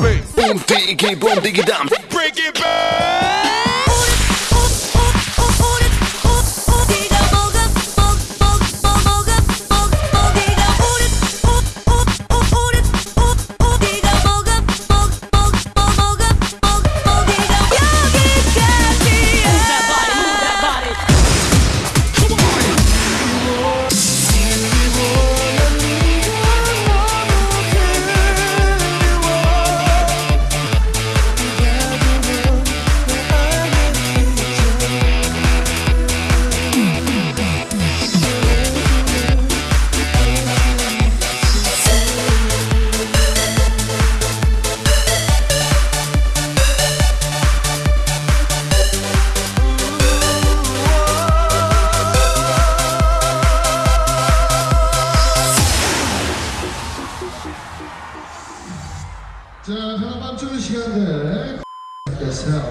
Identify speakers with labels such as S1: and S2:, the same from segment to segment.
S1: Boom, diggy, boom, diggy, dum. Break it back.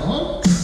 S1: Tá bom?